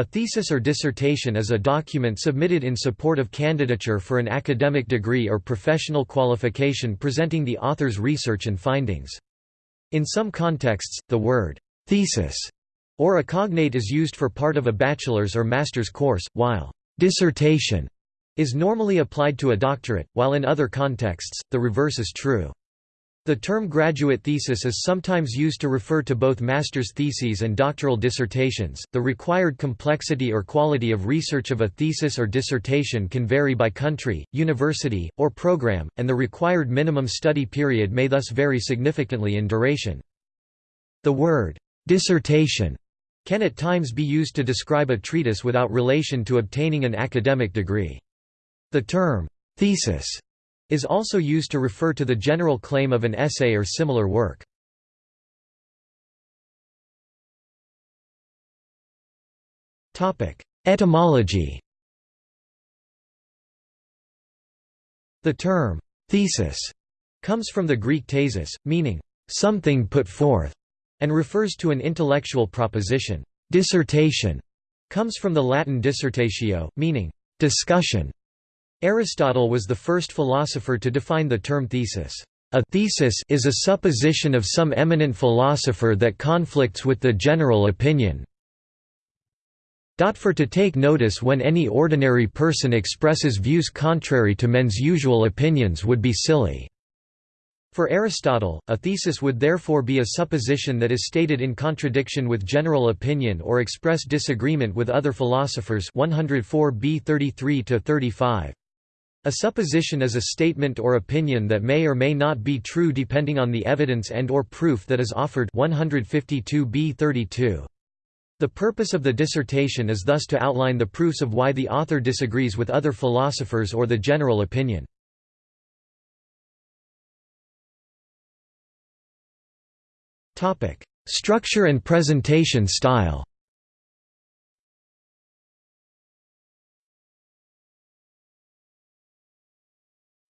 A thesis or dissertation is a document submitted in support of candidature for an academic degree or professional qualification presenting the author's research and findings. In some contexts, the word «thesis» or a cognate is used for part of a bachelor's or master's course, while «dissertation» is normally applied to a doctorate, while in other contexts, the reverse is true. The term graduate thesis is sometimes used to refer to both master's theses and doctoral dissertations. The required complexity or quality of research of a thesis or dissertation can vary by country, university, or program, and the required minimum study period may thus vary significantly in duration. The word dissertation can at times be used to describe a treatise without relation to obtaining an academic degree. The term thesis is also used to refer to the general claim of an essay or similar work. Etymology The term «thesis» comes from the Greek thesis, meaning «something put forth» and refers to an intellectual proposition. Dissertation comes from the Latin dissertatio, meaning «discussion» Aristotle was the first philosopher to define the term thesis. A thesis is a supposition of some eminent philosopher that conflicts with the general opinion. For to take notice when any ordinary person expresses views contrary to men's usual opinions would be silly. For Aristotle, a thesis would therefore be a supposition that is stated in contradiction with general opinion or express disagreement with other philosophers 104 b 33 35. A supposition is a statement or opinion that may or may not be true depending on the evidence and or proof that is offered 152b 32. The purpose of the dissertation is thus to outline the proofs of why the author disagrees with other philosophers or the general opinion. Structure and presentation style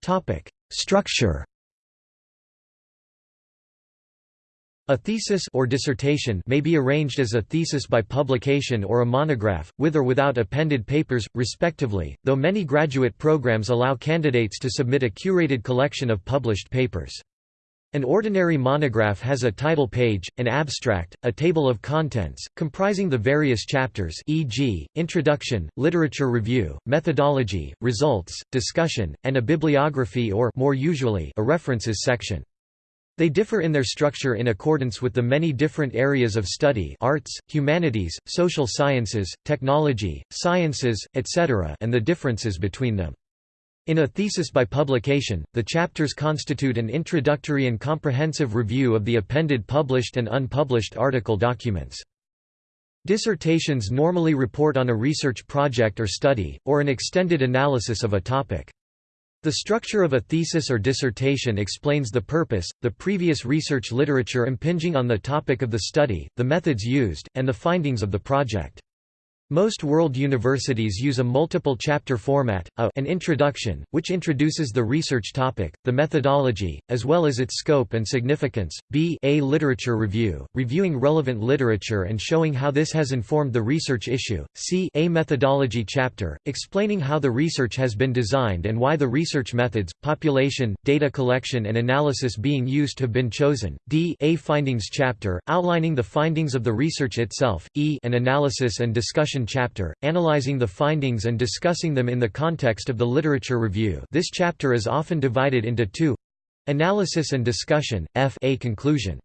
Topic: Structure. A thesis or dissertation may be arranged as a thesis by publication or a monograph, with or without appended papers, respectively, though many graduate programs allow candidates to submit a curated collection of published papers. An ordinary monograph has a title page, an abstract, a table of contents, comprising the various chapters e.g., introduction, literature review, methodology, results, discussion, and a bibliography or more usually, a references section. They differ in their structure in accordance with the many different areas of study arts, humanities, social sciences, technology, sciences, etc. and the differences between them. In a thesis by publication, the chapters constitute an introductory and comprehensive review of the appended published and unpublished article documents. Dissertations normally report on a research project or study, or an extended analysis of a topic. The structure of a thesis or dissertation explains the purpose, the previous research literature impinging on the topic of the study, the methods used, and the findings of the project. Most world universities use a multiple chapter format, a an introduction, which introduces the research topic, the methodology, as well as its scope and significance, b a literature review, reviewing relevant literature and showing how this has informed the research issue, c a methodology chapter, explaining how the research has been designed and why the research methods, population, data collection and analysis being used have been chosen, d a findings chapter, outlining the findings of the research itself, e an analysis and discussion chapter, analyzing the findings and discussing them in the context of the literature review this chapter is often divided into two analysis and discussion, f a conclusion.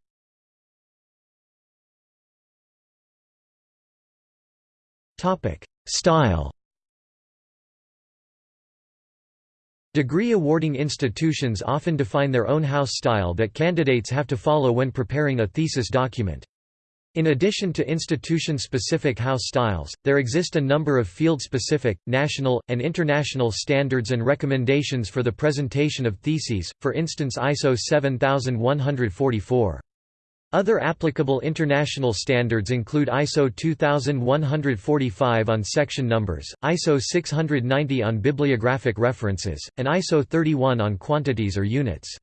Style Degree awarding institutions often define their own house style that candidates have to follow when preparing a thesis document. In addition to institution-specific house styles, there exist a number of field-specific, national, and international standards and recommendations for the presentation of theses, for instance ISO 7144. Other applicable international standards include ISO 2145 on section numbers, ISO 690 on bibliographic references, and ISO 31 on quantities or units.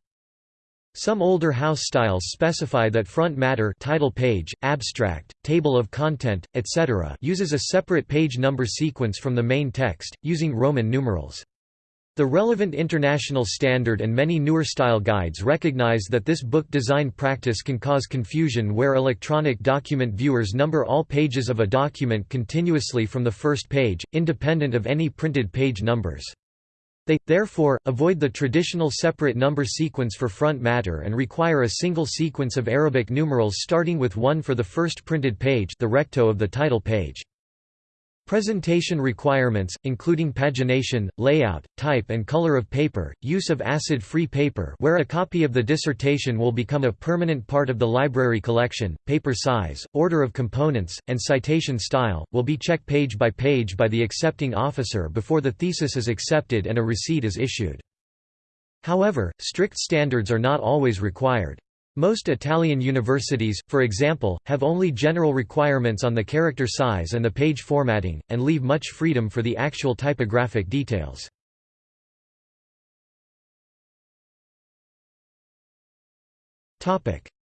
Some older house styles specify that front matter title page, abstract, table of content, etc. uses a separate page number sequence from the main text, using Roman numerals. The relevant international standard and many newer style guides recognize that this book design practice can cause confusion where electronic document viewers number all pages of a document continuously from the first page, independent of any printed page numbers. They, therefore, avoid the traditional separate number sequence for front matter and require a single sequence of Arabic numerals starting with 1 for the first printed page the recto of the title page. Presentation requirements, including pagination, layout, type and color of paper, use of acid-free paper where a copy of the dissertation will become a permanent part of the library collection, paper size, order of components, and citation style, will be checked page by page by the accepting officer before the thesis is accepted and a receipt is issued. However, strict standards are not always required. Most Italian universities, for example, have only general requirements on the character size and the page formatting, and leave much freedom for the actual typographic details.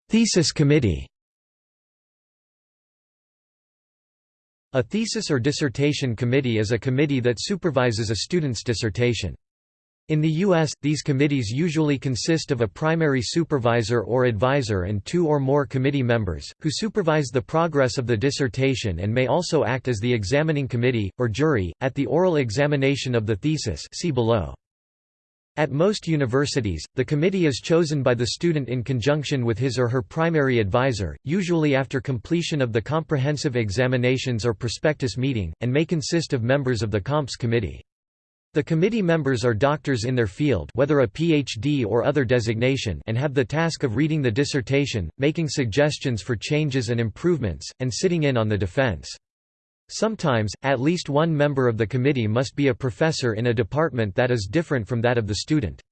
Thesis committee A thesis or dissertation committee is a committee that supervises a student's dissertation. In the U.S., these committees usually consist of a primary supervisor or advisor and two or more committee members, who supervise the progress of the dissertation and may also act as the examining committee, or jury, at the oral examination of the thesis see below. At most universities, the committee is chosen by the student in conjunction with his or her primary advisor, usually after completion of the comprehensive examinations or prospectus meeting, and may consist of members of the comps committee. The committee members are doctors in their field whether a PhD or other designation and have the task of reading the dissertation, making suggestions for changes and improvements, and sitting in on the defense. Sometimes, at least one member of the committee must be a professor in a department that is different from that of the student.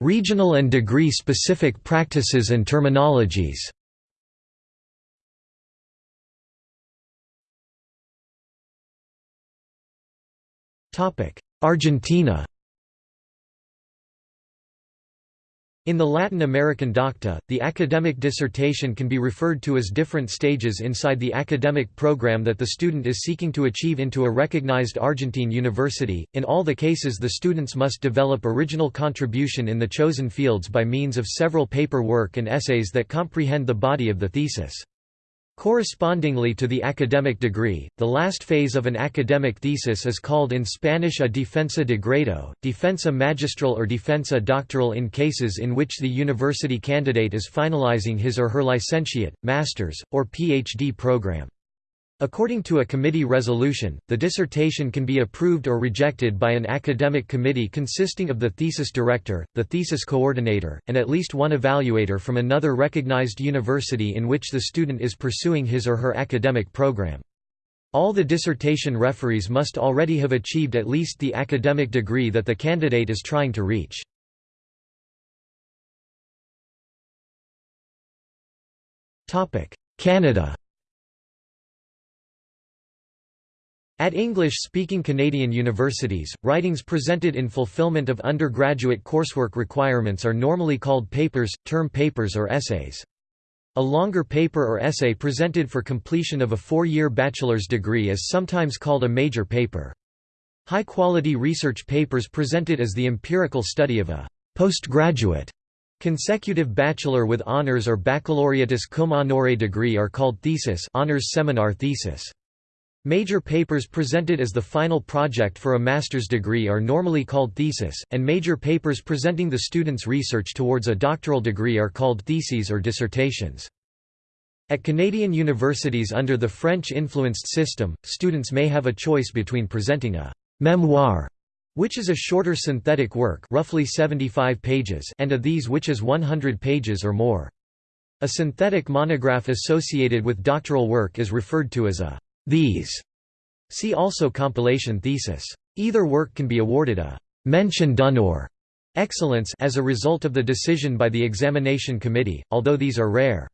Regional and degree-specific practices and terminologies Argentina In the Latin American docta, the academic dissertation can be referred to as different stages inside the academic program that the student is seeking to achieve into a recognized Argentine university. In all the cases, the students must develop original contribution in the chosen fields by means of several paper work and essays that comprehend the body of the thesis. Correspondingly to the academic degree, the last phase of an academic thesis is called in Spanish a defensa de grado, defensa magistral or defensa doctoral in cases in which the university candidate is finalizing his or her licentiate, master's, or PhD program. According to a committee resolution, the dissertation can be approved or rejected by an academic committee consisting of the thesis director, the thesis coordinator, and at least one evaluator from another recognized university in which the student is pursuing his or her academic program. All the dissertation referees must already have achieved at least the academic degree that the candidate is trying to reach. Canada At English-speaking Canadian universities, writings presented in fulfillment of undergraduate coursework requirements are normally called papers, term papers or essays. A longer paper or essay presented for completion of a four-year bachelor's degree is sometimes called a major paper. High-quality research papers presented as the empirical study of a postgraduate consecutive bachelor with honors or baccalaureatus cum honore degree are called thesis honors seminar thesis. Major papers presented as the final project for a master's degree are normally called thesis, and major papers presenting the student's research towards a doctoral degree are called theses or dissertations. At Canadian universities under the French-influenced system, students may have a choice between presenting a «memoir» which is a shorter synthetic work roughly 75 pages and a these which is 100 pages or more. A synthetic monograph associated with doctoral work is referred to as a these. See also compilation thesis. Either work can be awarded a mention d'honneur excellence as a result of the decision by the examination committee, although these are rare.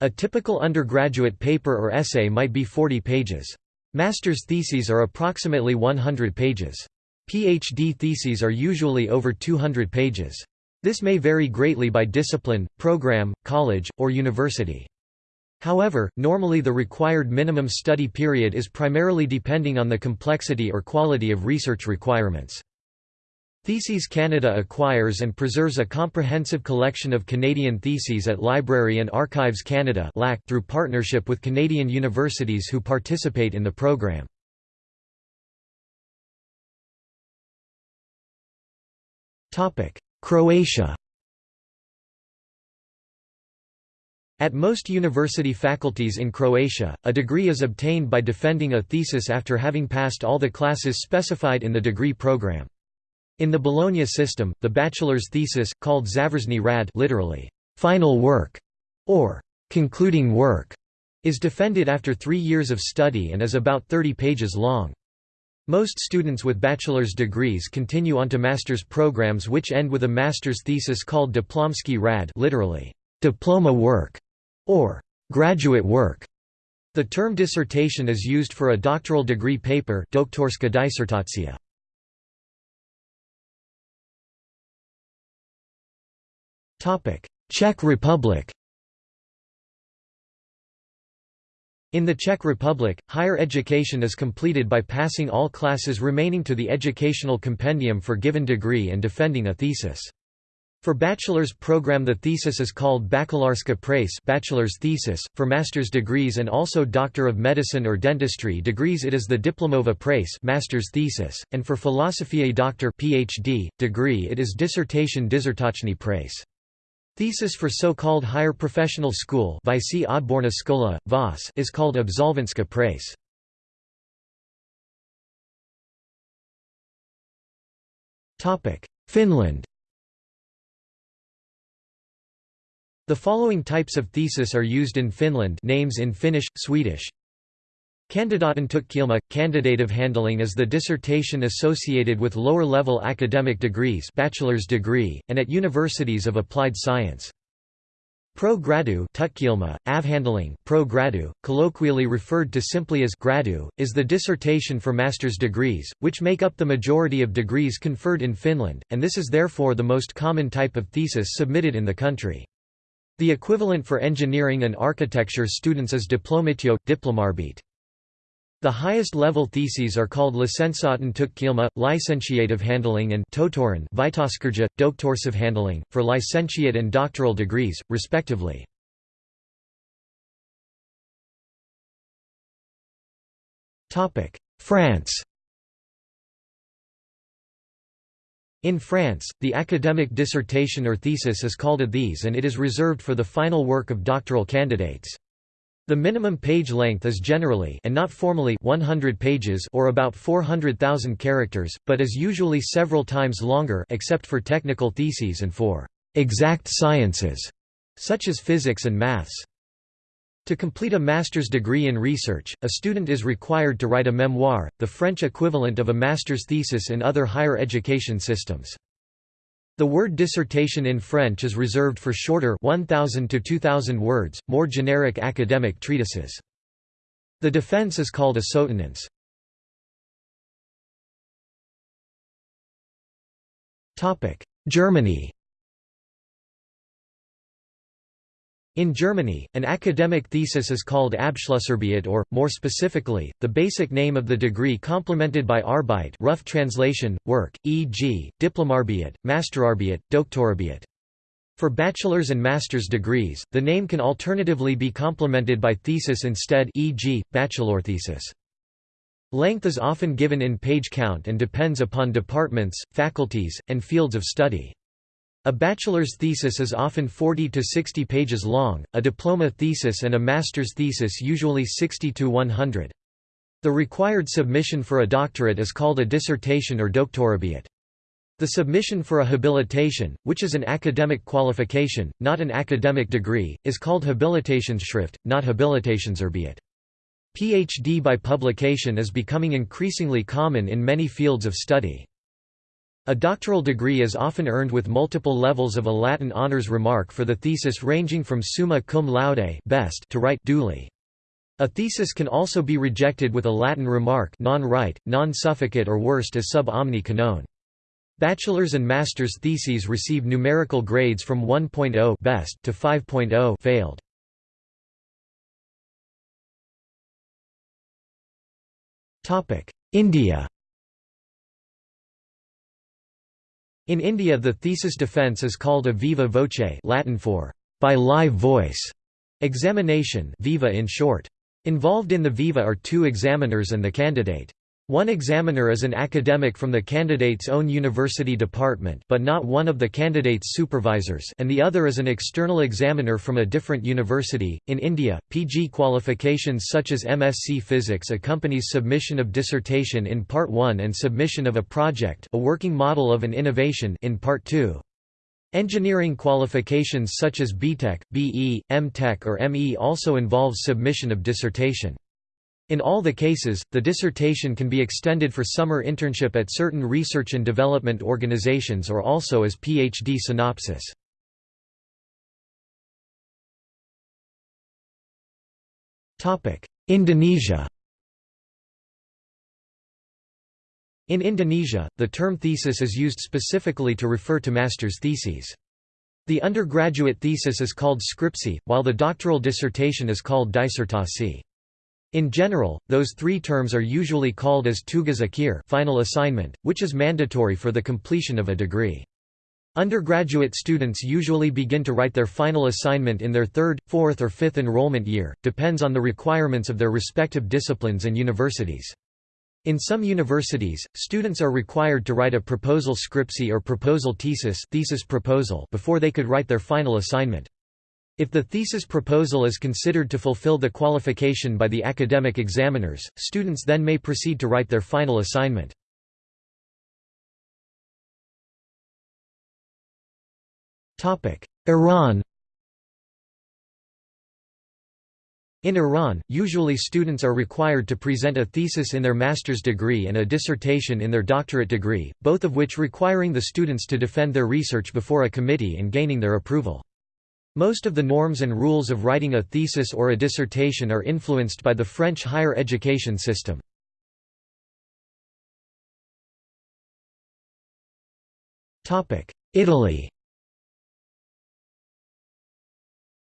A typical undergraduate paper or essay might be 40 pages. Master's theses are approximately 100 pages. PhD theses are usually over 200 pages. This may vary greatly by discipline, program, college, or university. However, normally the required minimum study period is primarily depending on the complexity or quality of research requirements. Theses Canada acquires and preserves a comprehensive collection of Canadian theses at Library and Archives Canada through partnership with Canadian universities who participate in the program. Croatia At most university faculties in Croatia, a degree is obtained by defending a thesis after having passed all the classes specified in the degree program. In the Bologna system, the bachelor's thesis, called Završni rad literally, final work, or concluding work, is defended after three years of study and is about 30 pages long. Most students with bachelor's degrees continue onto master's programs which end with a master's thesis called diplomski rad literally, diploma work, or graduate work. The term dissertation is used for a doctoral degree paper doktorska disertacija. Czech Republic In the Czech Republic, higher education is completed by passing all classes remaining to the educational compendium for given degree and defending a thesis. For bachelor's program the thesis is called Bakalarska prace bachelor's thesis, for master's degrees and also Doctor of Medicine or Dentistry degrees it is the Diplomova prace master's thesis, and for Philosophiae Doctor PhD, degree it is Dissertation Disertačni prace. Thesis for so-called higher professional school is called absolvenska prace. Finland The following types of thesis are used in Finland names in Finnish, Swedish, Kandidaatentutkielma – Candidate-avhandling is the dissertation associated with lower-level academic degrees bachelor's degree, and at universities of applied science. Pro gradu tutkielma, avhandling, pro gradu, colloquially referred to simply as gradu, is the dissertation for master's degrees, which make up the majority of degrees conferred in Finland, and this is therefore the most common type of thesis submitted in the country. The equivalent for engineering and architecture students is diplomatio, diplomarbeit. The highest level theses are called Licentiaten licentiate of handling and Totoren Vitoskurja, handling, for licentiate and doctoral degrees, respectively. France In France, the academic dissertation or thesis is called a these and it is reserved for the final work of doctoral candidates. The minimum page length is generally and not formally 100 pages or about 400,000 characters, but is usually several times longer except for technical theses and for exact sciences such as physics and maths. To complete a master's degree in research, a student is required to write a memoir, the French equivalent of a master's thesis in other higher education systems. The word dissertation in French is reserved for shorter 1000 to 2000 words, more generic academic treatises. The defense is called a soutenance. Germany In Germany, an academic thesis is called Abschlussarbeit or, more specifically, the basic name of the degree complemented by Arbeit rough translation, work, e.g., Diplomarbeit, Masterarbeit, Doktorarbeit. For bachelor's and master's degrees, the name can alternatively be complemented by thesis instead e.g., bachelor thesis. Length is often given in page count and depends upon departments, faculties, and fields of study. A bachelor's thesis is often 40 to 60 pages long, a diploma thesis and a master's thesis usually 60 to 100. The required submission for a doctorate is called a dissertation or doktorarbeit. The submission for a habilitation, which is an academic qualification, not an academic degree, is called habilitationsschrift, not habilitationsarbeit. PhD by publication is becoming increasingly common in many fields of study. A doctoral degree is often earned with multiple levels of a Latin honours remark for the thesis ranging from summa cum laude best to rite duly. A thesis can also be rejected with a Latin remark non-rite, non-sufficit or worst as sub omni canone. Bachelor's and master's theses receive numerical grades from 1.0 best to 5.0 failed. India In India the thesis defence is called a viva voce Latin for by live voice examination viva in short. Involved in the viva are two examiners and the candidate. One examiner is an academic from the candidate's own university department but not one of the candidate's supervisors and the other is an external examiner from a different university. In India, PG qualifications such as MSc Physics accompanies submission of dissertation in Part 1 and submission of a project a working model of an innovation in Part 2. Engineering qualifications such as BTech, BE, MTech or ME also involves submission of dissertation. In all the cases, the dissertation can be extended for summer internship at certain research and development organizations or also as PhD synopsis. Indonesia In Indonesia, the term thesis is used specifically to refer to master's theses. The undergraduate thesis is called skripsi, while the doctoral dissertation is called disertasi. In general, those three terms are usually called as tugas akhir final assignment, which is mandatory for the completion of a degree. Undergraduate students usually begin to write their final assignment in their third, fourth or fifth enrollment year, depends on the requirements of their respective disciplines and universities. In some universities, students are required to write a proposal skripsi or proposal thesis, thesis proposal before they could write their final assignment. If the thesis proposal is considered to fulfill the qualification by the academic examiners, students then may proceed to write their final assignment. Iran In Iran, usually students are required to present a thesis in their master's degree and a dissertation in their doctorate degree, both of which requiring the students to defend their research before a committee and gaining their approval. Most of the norms and rules of writing a thesis or a dissertation are influenced by the French higher education system. Italy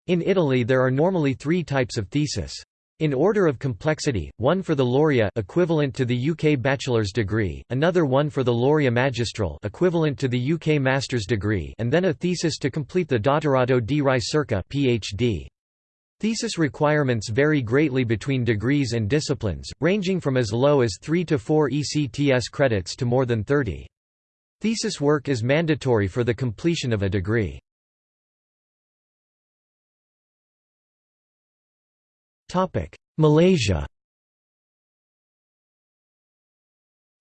In Italy there are normally three types of thesis. In order of complexity, one for the laurea equivalent to the UK bachelor's degree, another one for the laurea magistral equivalent to the UK master's degree, and then a thesis to complete the dottorato di ricerca PhD. Thesis requirements vary greatly between degrees and disciplines, ranging from as low as 3 to 4 ECTS credits to more than 30. Thesis work is mandatory for the completion of a degree. Malaysia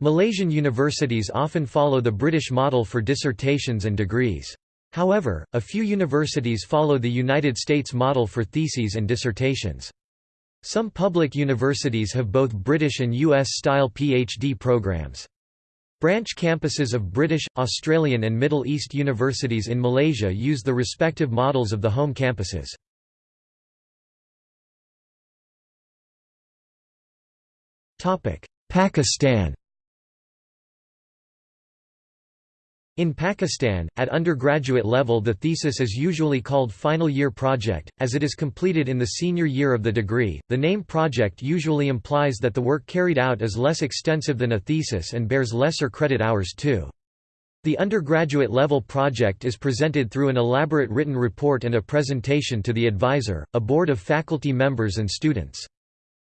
Malaysian universities often follow the British model for dissertations and degrees. However, a few universities follow the United States model for theses and dissertations. Some public universities have both British and US-style PhD programs. Branch campuses of British, Australian and Middle East universities in Malaysia use the respective models of the home campuses. Pakistan In Pakistan, at undergraduate level the thesis is usually called final year project, as it is completed in the senior year of the degree. The name project usually implies that the work carried out is less extensive than a thesis and bears lesser credit hours too. The undergraduate level project is presented through an elaborate written report and a presentation to the advisor, a board of faculty members and students.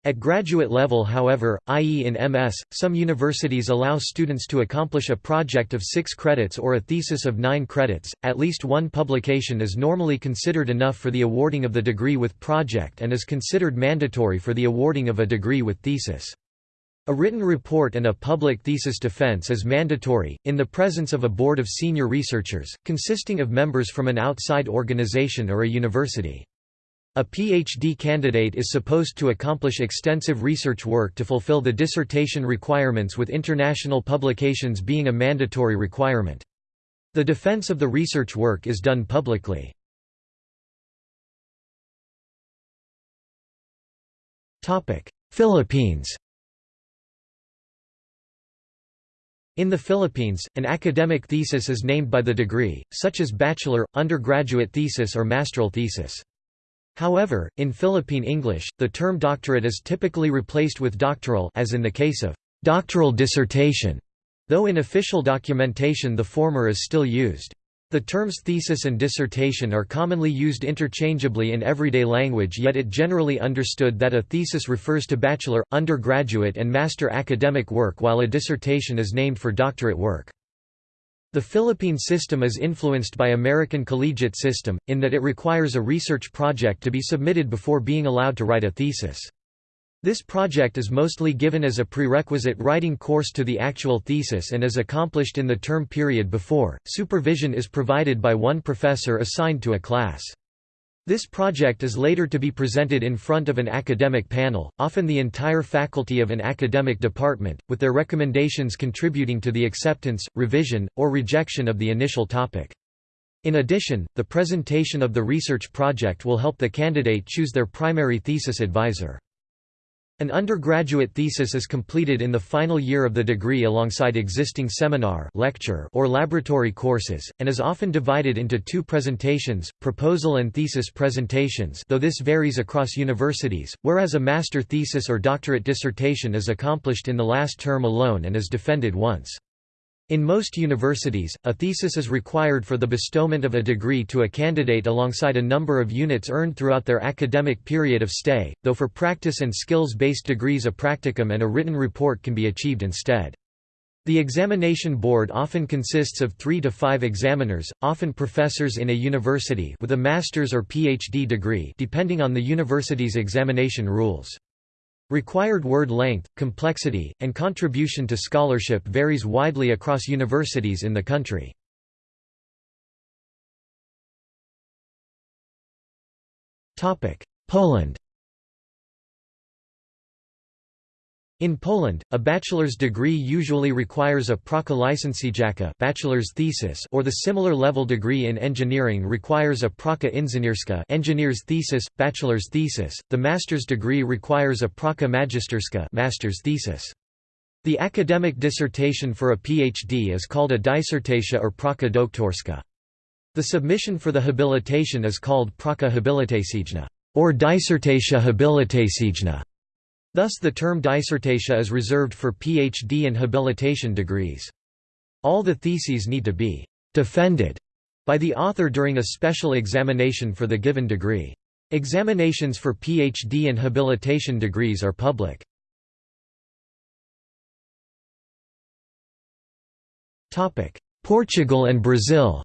At graduate level however, i.e. in MS, some universities allow students to accomplish a project of six credits or a thesis of nine credits, at least one publication is normally considered enough for the awarding of the degree with project and is considered mandatory for the awarding of a degree with thesis. A written report and a public thesis defense is mandatory, in the presence of a board of senior researchers, consisting of members from an outside organization or a university. A PhD candidate is supposed to accomplish extensive research work to fulfill the dissertation requirements with international publications being a mandatory requirement. The defense of the research work is done publicly. Philippines In the Philippines, an academic thesis is named by the degree, such as bachelor, undergraduate thesis or master's thesis. However, in Philippine English, the term doctorate is typically replaced with doctoral as in the case of doctoral dissertation, though in official documentation the former is still used. The terms thesis and dissertation are commonly used interchangeably in everyday language yet it generally understood that a thesis refers to bachelor, undergraduate and master academic work while a dissertation is named for doctorate work. The Philippine system is influenced by American collegiate system, in that it requires a research project to be submitted before being allowed to write a thesis. This project is mostly given as a prerequisite writing course to the actual thesis and is accomplished in the term period before. Supervision is provided by one professor assigned to a class. This project is later to be presented in front of an academic panel, often the entire faculty of an academic department, with their recommendations contributing to the acceptance, revision, or rejection of the initial topic. In addition, the presentation of the research project will help the candidate choose their primary thesis advisor. An undergraduate thesis is completed in the final year of the degree alongside existing seminar lecture or laboratory courses, and is often divided into two presentations, proposal and thesis presentations though this varies across universities, whereas a master thesis or doctorate dissertation is accomplished in the last term alone and is defended once. In most universities, a thesis is required for the bestowment of a degree to a candidate alongside a number of units earned throughout their academic period of stay, though for practice and skills-based degrees a practicum and a written report can be achieved instead. The examination board often consists of three to five examiners, often professors in a university with a master's or PhD degree depending on the university's examination rules. Required word length, complexity, and contribution to scholarship varies widely across universities in the country. Poland In Poland, a bachelor's degree usually requires a licenciatka bachelor's thesis or the similar level degree in engineering requires a praca inżynierska engineer's thesis, bachelor's thesis. The master's degree requires a praca magisterska master's thesis. The academic dissertation for a PhD is called a disertacja or praca doktorska. The submission for the habilitation is called praca habilitacyjna or disertacja habilitacyjna. Thus the term disertacja is reserved for PhD and habilitation degrees. All the theses need to be «defended» by the author during a special examination for the given degree. Examinations for PhD and habilitation degrees are public. Portugal and Brazil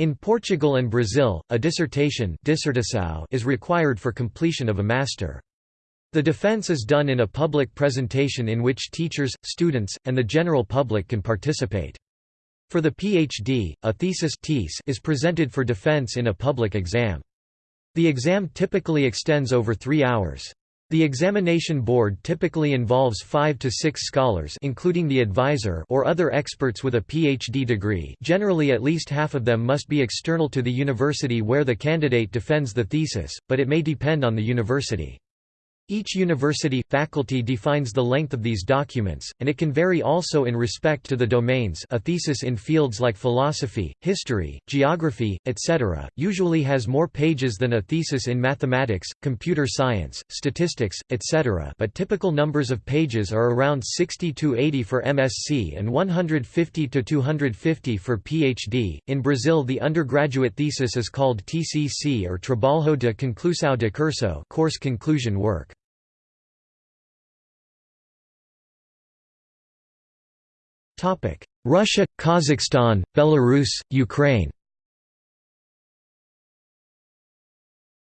In Portugal and Brazil, a dissertation is required for completion of a master. The defense is done in a public presentation in which teachers, students, and the general public can participate. For the PhD, a thesis is presented for defense in a public exam. The exam typically extends over three hours. The examination board typically involves five to six scholars including the advisor or other experts with a PhD degree generally at least half of them must be external to the university where the candidate defends the thesis, but it may depend on the university. Each university, faculty defines the length of these documents, and it can vary also in respect to the domains a thesis in fields like philosophy, history, geography, etc., usually has more pages than a thesis in mathematics, computer science, statistics, etc. but typical numbers of pages are around 60 to 80 for MSc and 150 to 250 for PhD. In Brazil the undergraduate thesis is called TCC or Trabalho de Conclusão de Curso course conclusion work. Russia, Kazakhstan, Belarus, Ukraine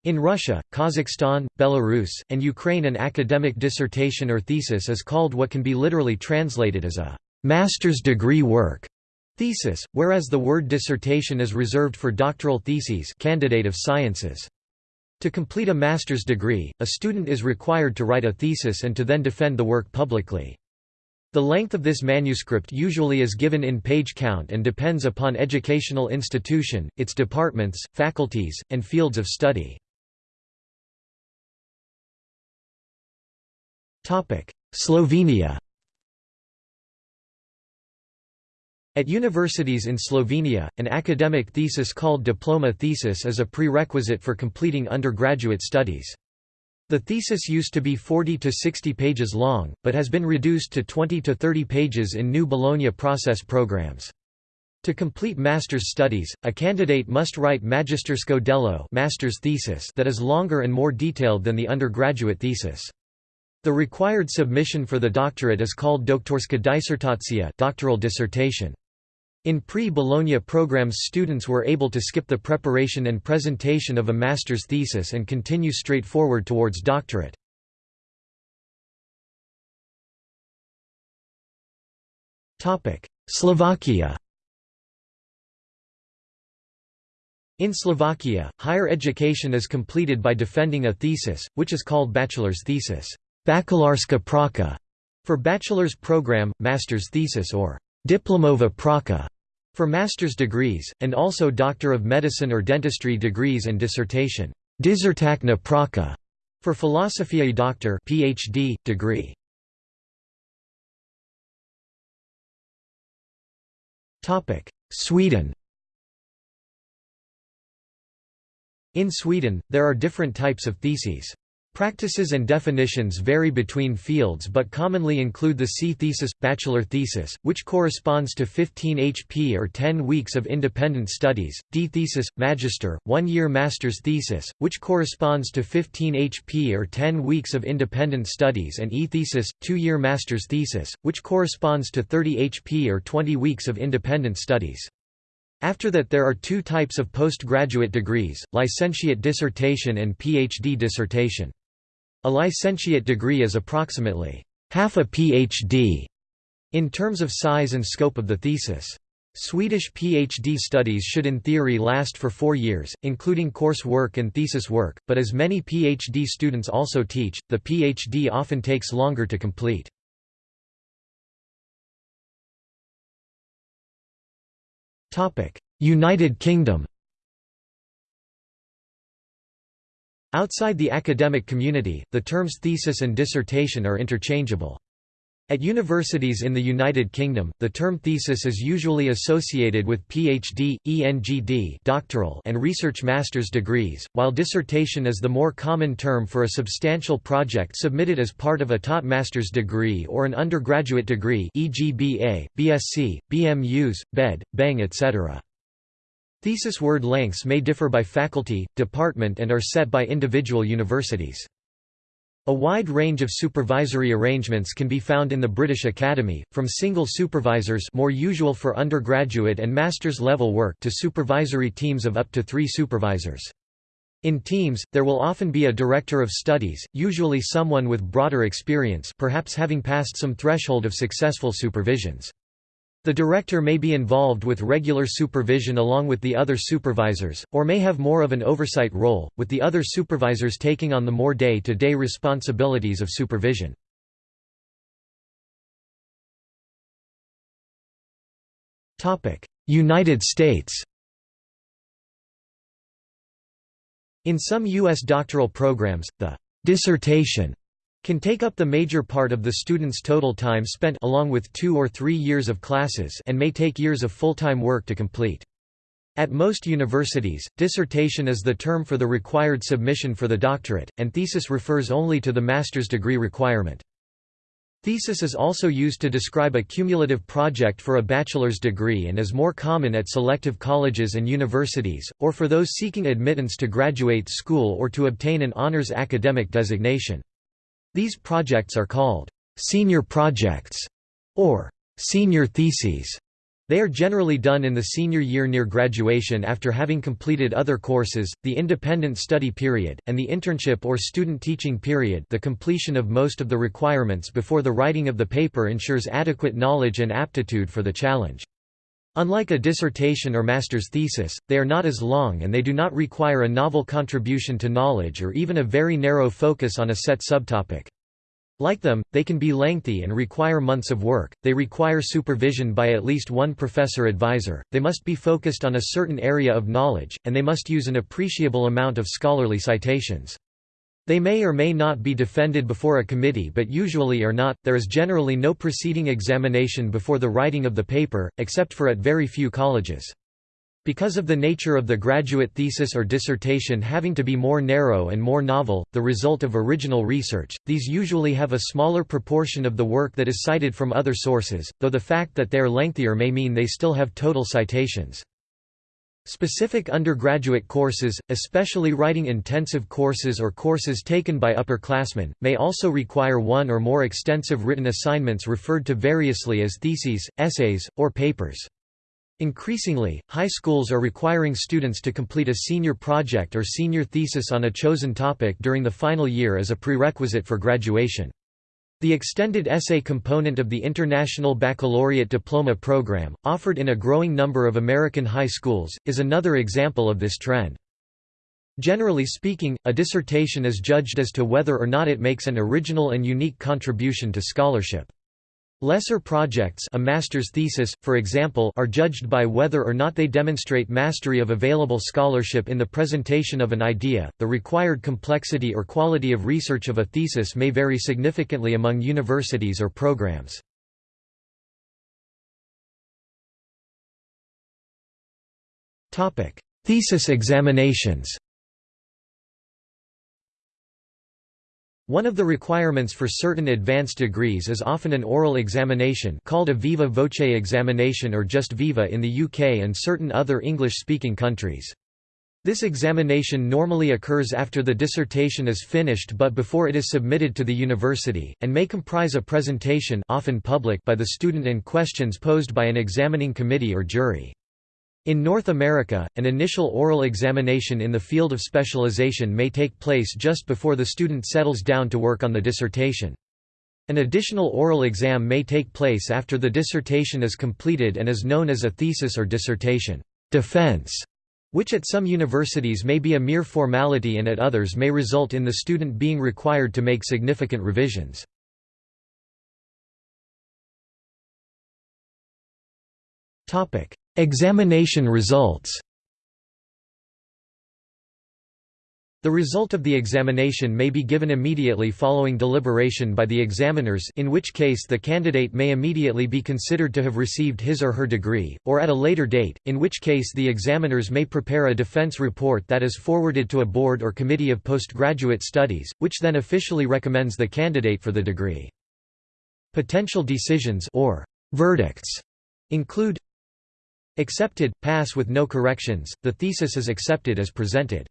In Russia, Kazakhstan, Belarus, and Ukraine an academic dissertation or thesis is called what can be literally translated as a «master's degree work» thesis, whereas the word dissertation is reserved for doctoral theses candidate of sciences. To complete a master's degree, a student is required to write a thesis and to then defend the work publicly. The length of this manuscript usually is given in page count and depends upon educational institution, its departments, faculties, and fields of study. Slovenia At universities in Slovenia, an academic thesis called diploma thesis is a prerequisite for completing undergraduate studies. The thesis used to be 40 to 60 pages long, but has been reduced to 20 to 30 pages in new Bologna process programs. To complete master's studies, a candidate must write Magistersko delo master's thesis that is longer and more detailed than the undergraduate thesis. The required submission for the doctorate is called doktorska disertacija doctoral dissertation. In pre-Bologna programs students were able to skip the preparation and presentation of a master's thesis and continue straightforward towards doctorate. Slovakia In Slovakia, higher education is completed by defending a thesis, which is called bachelor's thesis bakalarska praka", for bachelor's program, master's thesis or diplomova praka for master's degrees, and also Doctor of Medicine or Dentistry degrees and dissertation Dizertakna praka for Philosophiae Doctor PhD, degree. Sweden In Sweden, there are different types of theses. Practices and definitions vary between fields but commonly include the C thesis, bachelor thesis, which corresponds to 15 HP or 10 weeks of independent studies, D thesis, magister, one-year master's thesis, which corresponds to 15 HP or 10 weeks of independent studies and E thesis, two-year master's thesis, which corresponds to 30 HP or 20 weeks of independent studies. After that there are two types of postgraduate degrees, licentiate dissertation and PhD dissertation. A licentiate degree is approximately half a PhD in terms of size and scope of the thesis. Swedish PhD studies should in theory last for four years, including course work and thesis work, but as many PhD students also teach, the PhD often takes longer to complete. United Kingdom Outside the academic community, the terms thesis and dissertation are interchangeable. At universities in the United Kingdom, the term thesis is usually associated with PhD, EngD doctoral and research master's degrees, while dissertation is the more common term for a substantial project submitted as part of a taught master's degree or an undergraduate degree e.g. BA, BSc, BMus, BEd, BEng etc. Thesis word lengths may differ by faculty, department and are set by individual universities. A wide range of supervisory arrangements can be found in the British Academy, from single supervisors more usual for undergraduate and master's level work to supervisory teams of up to three supervisors. In teams, there will often be a director of studies, usually someone with broader experience perhaps having passed some threshold of successful supervisions. The director may be involved with regular supervision along with the other supervisors, or may have more of an oversight role, with the other supervisors taking on the more day-to-day -day responsibilities of supervision. United States In some U.S. doctoral programs, the dissertation can take up the major part of the student's total time spent along with two or three years of classes and may take years of full-time work to complete. At most universities, dissertation is the term for the required submission for the doctorate, and thesis refers only to the master's degree requirement. Thesis is also used to describe a cumulative project for a bachelor's degree and is more common at selective colleges and universities, or for those seeking admittance to graduate school or to obtain an honors academic designation. These projects are called senior projects or senior theses. They are generally done in the senior year near graduation after having completed other courses, the independent study period, and the internship or student teaching period the completion of most of the requirements before the writing of the paper ensures adequate knowledge and aptitude for the challenge. Unlike a dissertation or master's thesis, they are not as long and they do not require a novel contribution to knowledge or even a very narrow focus on a set subtopic. Like them, they can be lengthy and require months of work, they require supervision by at least one professor-advisor, they must be focused on a certain area of knowledge, and they must use an appreciable amount of scholarly citations. They may or may not be defended before a committee but usually are not. There is generally no preceding examination before the writing of the paper, except for at very few colleges. Because of the nature of the graduate thesis or dissertation having to be more narrow and more novel, the result of original research, these usually have a smaller proportion of the work that is cited from other sources, though the fact that they are lengthier may mean they still have total citations. Specific undergraduate courses, especially writing-intensive courses or courses taken by upperclassmen, may also require one or more extensive written assignments referred to variously as theses, essays, or papers. Increasingly, high schools are requiring students to complete a senior project or senior thesis on a chosen topic during the final year as a prerequisite for graduation. The extended essay component of the International Baccalaureate Diploma Program, offered in a growing number of American high schools, is another example of this trend. Generally speaking, a dissertation is judged as to whether or not it makes an original and unique contribution to scholarship. Lesser projects a master's thesis, for example are judged by whether or not they demonstrate mastery of available scholarship in the presentation of an idea. The required complexity or quality of research of a thesis may vary significantly among universities or programs. Thesis examinations One of the requirements for certain advanced degrees is often an oral examination called a viva voce examination or just viva in the UK and certain other English-speaking countries. This examination normally occurs after the dissertation is finished but before it is submitted to the university, and may comprise a presentation often public by the student and questions posed by an examining committee or jury. In North America, an initial oral examination in the field of specialization may take place just before the student settles down to work on the dissertation. An additional oral exam may take place after the dissertation is completed and is known as a thesis or dissertation defense, which at some universities may be a mere formality and at others may result in the student being required to make significant revisions. Examination results The result of the examination may be given immediately following deliberation by the examiners in which case the candidate may immediately be considered to have received his or her degree, or at a later date, in which case the examiners may prepare a defense report that is forwarded to a board or committee of postgraduate studies, which then officially recommends the candidate for the degree. Potential decisions or verdicts include Accepted, pass with no corrections, the thesis is accepted as presented.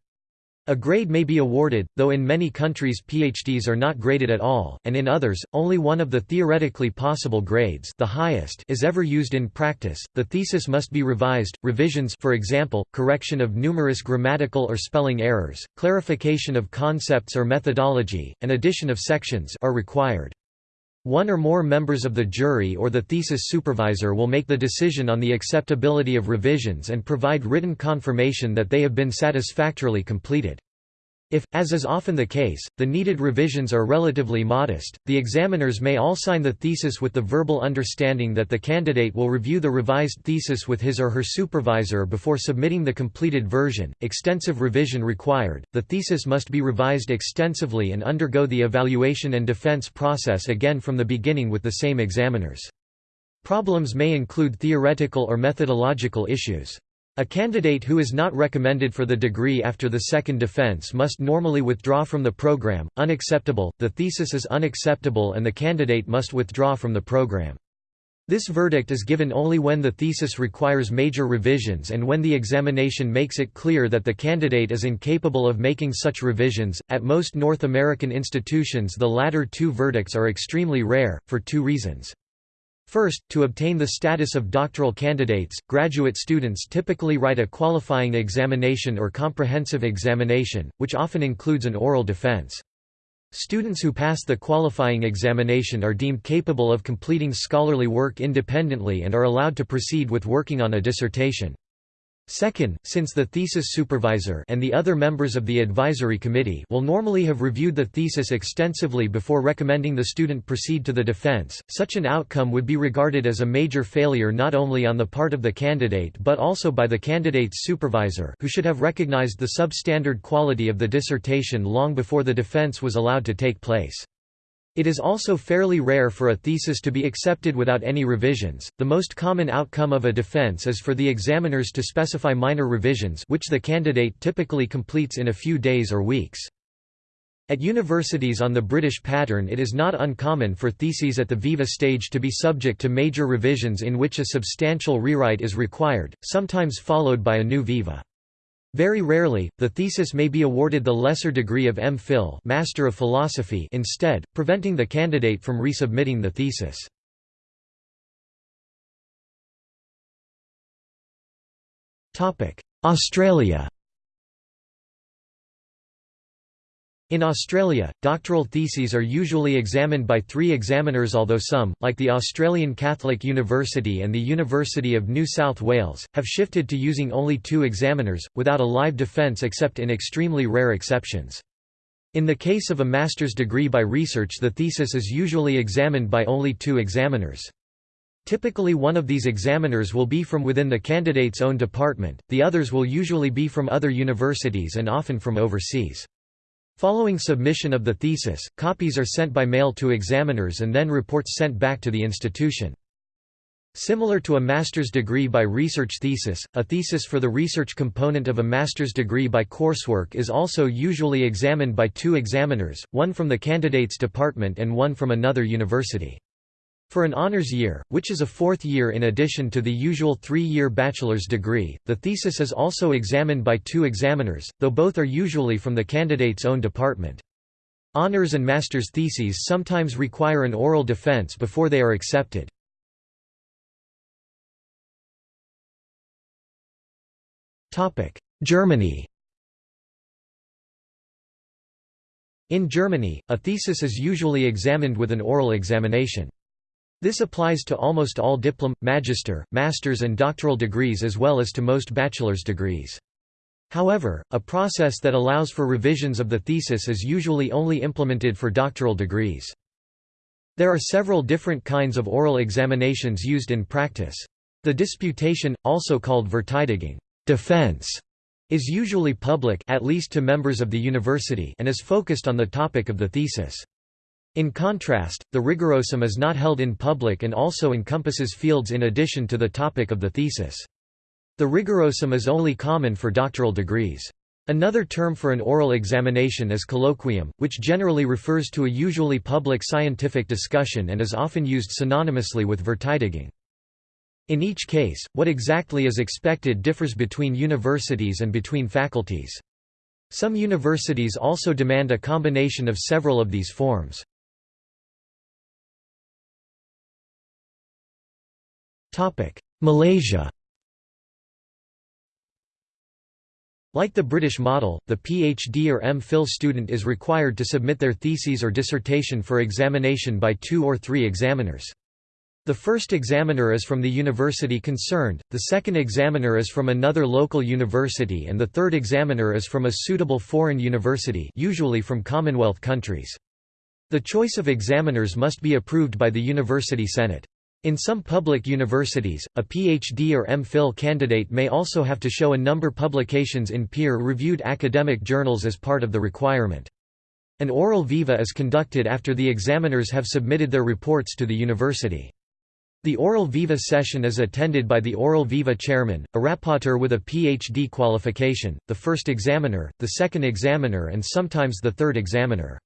A grade may be awarded, though in many countries PhDs are not graded at all, and in others, only one of the theoretically possible grades the highest is ever used in practice. The thesis must be revised, revisions for example, correction of numerous grammatical or spelling errors, clarification of concepts or methodology, and addition of sections are required. One or more members of the jury or the thesis supervisor will make the decision on the acceptability of revisions and provide written confirmation that they have been satisfactorily completed. If, as is often the case, the needed revisions are relatively modest, the examiners may all sign the thesis with the verbal understanding that the candidate will review the revised thesis with his or her supervisor before submitting the completed version. Extensive revision required. The thesis must be revised extensively and undergo the evaluation and defense process again from the beginning with the same examiners. Problems may include theoretical or methodological issues. A candidate who is not recommended for the degree after the second defense must normally withdraw from the program. Unacceptable, the thesis is unacceptable and the candidate must withdraw from the program. This verdict is given only when the thesis requires major revisions and when the examination makes it clear that the candidate is incapable of making such revisions. At most North American institutions, the latter two verdicts are extremely rare, for two reasons. First, to obtain the status of doctoral candidates, graduate students typically write a qualifying examination or comprehensive examination, which often includes an oral defense. Students who pass the qualifying examination are deemed capable of completing scholarly work independently and are allowed to proceed with working on a dissertation. Second, since the thesis supervisor and the other members of the advisory committee will normally have reviewed the thesis extensively before recommending the student proceed to the defense, such an outcome would be regarded as a major failure not only on the part of the candidate but also by the candidate's supervisor who should have recognized the substandard quality of the dissertation long before the defense was allowed to take place. It is also fairly rare for a thesis to be accepted without any revisions. The most common outcome of a defense is for the examiners to specify minor revisions which the candidate typically completes in a few days or weeks. At universities on the British pattern it is not uncommon for theses at the viva stage to be subject to major revisions in which a substantial rewrite is required, sometimes followed by a new viva. Very rarely, the thesis may be awarded the lesser degree of M.Phil Master of Philosophy instead, preventing the candidate from resubmitting the thesis. Australia In Australia, doctoral theses are usually examined by three examiners although some, like the Australian Catholic University and the University of New South Wales, have shifted to using only two examiners, without a live defence except in extremely rare exceptions. In the case of a master's degree by research the thesis is usually examined by only two examiners. Typically one of these examiners will be from within the candidate's own department, the others will usually be from other universities and often from overseas. Following submission of the thesis, copies are sent by mail to examiners and then reports sent back to the institution. Similar to a master's degree by research thesis, a thesis for the research component of a master's degree by coursework is also usually examined by two examiners, one from the candidate's department and one from another university. For an honors year, which is a fourth year in addition to the usual three-year bachelor's degree, the thesis is also examined by two examiners, though both are usually from the candidate's own department. Honors and master's theses sometimes require an oral defense before they are accepted. Germany In Germany, a thesis is usually examined with an oral examination. This applies to almost all diplom, magister, master's and doctoral degrees as well as to most bachelor's degrees. However, a process that allows for revisions of the thesis is usually only implemented for doctoral degrees. There are several different kinds of oral examinations used in practice. The disputation, also called Verteidigung defense, is usually public at least to members of the university and is focused on the topic of the thesis. In contrast, the rigorosum is not held in public and also encompasses fields in addition to the topic of the thesis. The rigorosum is only common for doctoral degrees. Another term for an oral examination is colloquium, which generally refers to a usually public scientific discussion and is often used synonymously with Verteidigung. In each case, what exactly is expected differs between universities and between faculties. Some universities also demand a combination of several of these forms. Malaysia Like the British model, the PhD or M.Phil student is required to submit their theses or dissertation for examination by two or three examiners. The first examiner is from the university concerned, the second examiner is from another local university and the third examiner is from a suitable foreign university usually from Commonwealth countries. The choice of examiners must be approved by the University Senate. In some public universities, a PhD or M.Phil candidate may also have to show a number publications in peer-reviewed academic journals as part of the requirement. An oral viva is conducted after the examiners have submitted their reports to the university. The oral viva session is attended by the oral viva chairman, a rapporteur with a PhD qualification, the first examiner, the second examiner and sometimes the third examiner.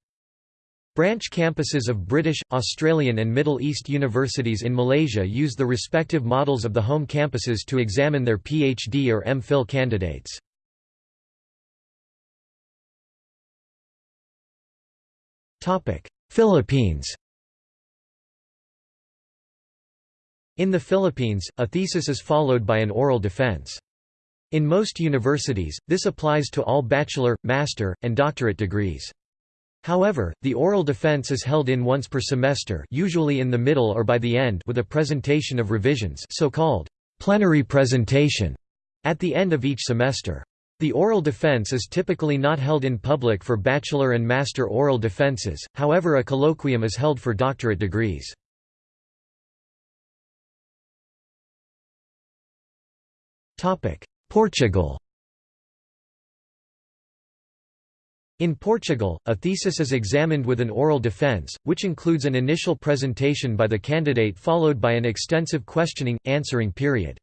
Branch campuses of British, Australian and Middle East universities in Malaysia use the respective models of the home campuses to examine their PhD or M.Phil candidates. Philippines In the Philippines, a thesis is followed by an oral defense. In most universities, this applies to all bachelor, master, and doctorate degrees. However, the oral defense is held in once per semester usually in the middle or by the end with a presentation of revisions so-called plenary presentation. at the end of each semester. The oral defense is typically not held in public for bachelor and master oral defenses, however a colloquium is held for doctorate degrees. Portugal In Portugal, a thesis is examined with an oral defense, which includes an initial presentation by the candidate followed by an extensive questioning, answering period.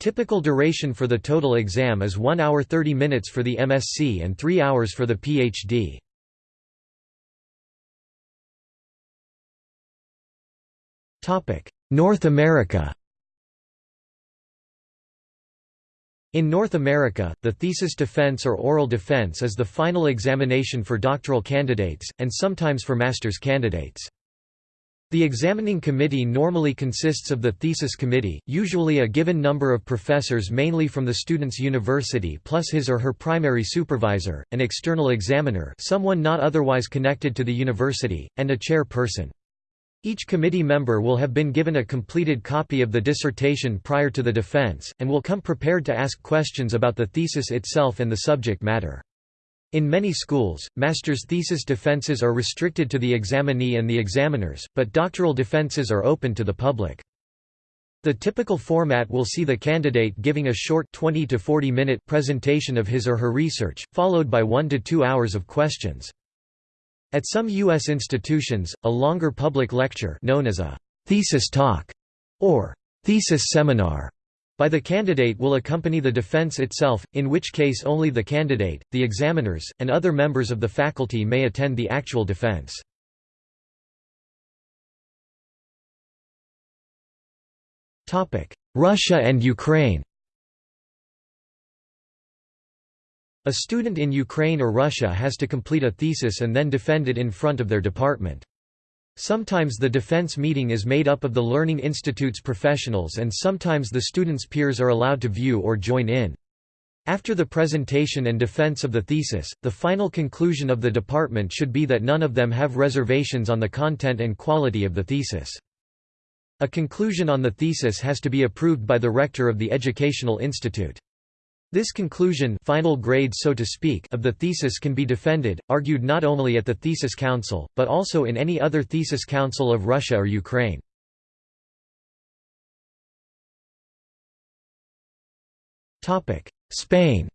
Typical duration for the total exam is 1 hour 30 minutes for the MSc and 3 hours for the PhD. North America In North America, the thesis defense or oral defense is the final examination for doctoral candidates, and sometimes for master's candidates. The examining committee normally consists of the thesis committee, usually a given number of professors mainly from the student's university plus his or her primary supervisor, an external examiner someone not otherwise connected to the university, and a chairperson. Each committee member will have been given a completed copy of the dissertation prior to the defense, and will come prepared to ask questions about the thesis itself and the subject matter. In many schools, master's thesis defenses are restricted to the examinee and the examiners, but doctoral defenses are open to the public. The typical format will see the candidate giving a short 20 to 40 minute presentation of his or her research, followed by 1 to 2 hours of questions. At some U.S. institutions, a longer public lecture known as a thesis talk or thesis seminar by the candidate will accompany the defense itself, in which case only the candidate, the examiners, and other members of the faculty may attend the actual defense. Russia and Ukraine A student in Ukraine or Russia has to complete a thesis and then defend it in front of their department. Sometimes the defense meeting is made up of the Learning Institute's professionals and sometimes the student's peers are allowed to view or join in. After the presentation and defense of the thesis, the final conclusion of the department should be that none of them have reservations on the content and quality of the thesis. A conclusion on the thesis has to be approved by the rector of the educational institute. This conclusion final grade so to speak of the thesis can be defended, argued not only at the Thesis Council, but also in any other Thesis Council of Russia or Ukraine. Spain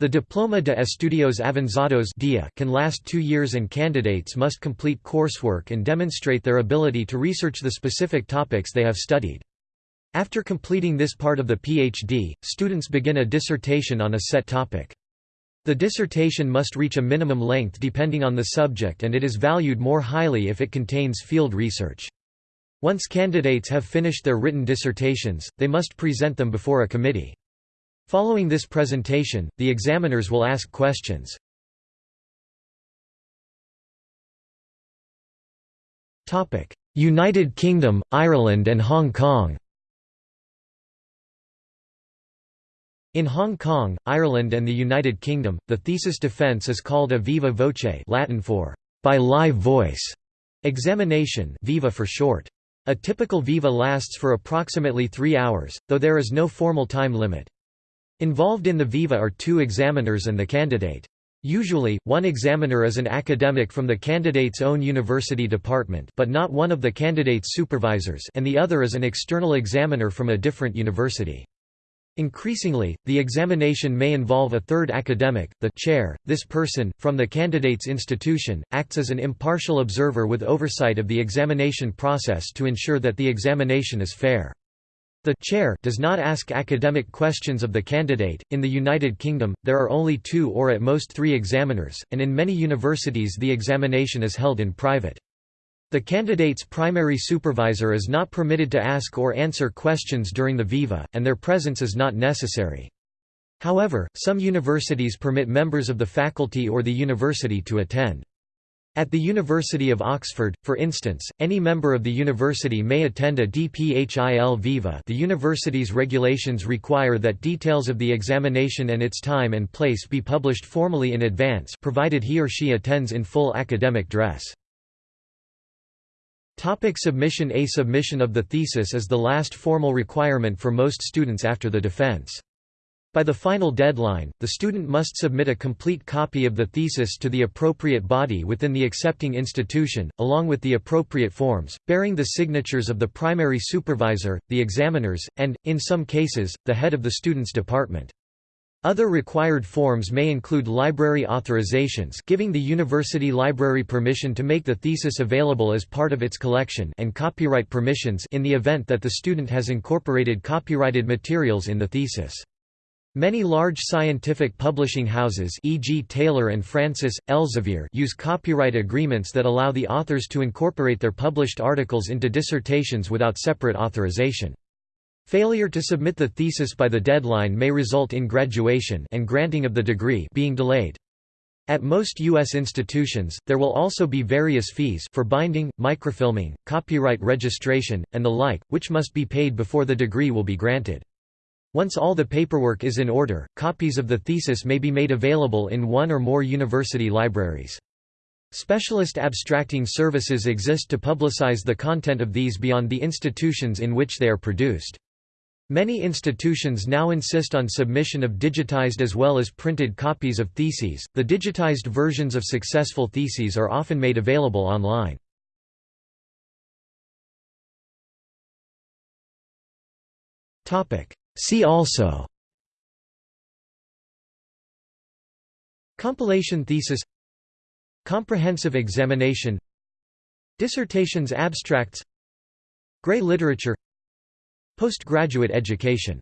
The Diploma de Estudios Avanzados can last two years and candidates must complete coursework and demonstrate their ability to research the specific topics they have studied. After completing this part of the PhD, students begin a dissertation on a set topic. The dissertation must reach a minimum length depending on the subject and it is valued more highly if it contains field research. Once candidates have finished their written dissertations, they must present them before a committee. Following this presentation, the examiners will ask questions. United Kingdom, Ireland and Hong Kong In Hong Kong, Ireland and the United Kingdom, the thesis defence is called a viva voce Latin for by live voice examination viva for short. A typical viva lasts for approximately three hours, though there is no formal time limit. Involved in the viva are two examiners and the candidate. Usually, one examiner is an academic from the candidate's own university department but not one of the candidate's supervisors and the other is an external examiner from a different university. Increasingly, the examination may involve a third academic, the chair. This person, from the candidate's institution, acts as an impartial observer with oversight of the examination process to ensure that the examination is fair. The chair does not ask academic questions of the candidate. In the United Kingdom, there are only two or at most three examiners, and in many universities the examination is held in private. The candidate's primary supervisor is not permitted to ask or answer questions during the viva, and their presence is not necessary. However, some universities permit members of the faculty or the university to attend. At the University of Oxford, for instance, any member of the university may attend a DPHIL Viva the university's regulations require that details of the examination and its time and place be published formally in advance provided he or she attends in full academic dress. Topic submission A submission of the thesis is the last formal requirement for most students after the defense. By the final deadline, the student must submit a complete copy of the thesis to the appropriate body within the accepting institution, along with the appropriate forms, bearing the signatures of the primary supervisor, the examiners, and, in some cases, the head of the student's department. Other required forms may include library authorizations giving the university library permission to make the thesis available as part of its collection and copyright permissions in the event that the student has incorporated copyrighted materials in the thesis. Many large scientific publishing houses e.g. Taylor and Francis, Elsevier use copyright agreements that allow the authors to incorporate their published articles into dissertations without separate authorization. Failure to submit the thesis by the deadline may result in graduation and granting of the degree being delayed. At most U.S. institutions, there will also be various fees for binding, microfilming, copyright registration, and the like, which must be paid before the degree will be granted. Once all the paperwork is in order, copies of the thesis may be made available in one or more university libraries. Specialist abstracting services exist to publicize the content of these beyond the institutions in which they are produced. Many institutions now insist on submission of digitized as well as printed copies of theses. The digitized versions of successful theses are often made available online. Topic: See also Compilation thesis Comprehensive examination Dissertations abstracts Gray literature Postgraduate education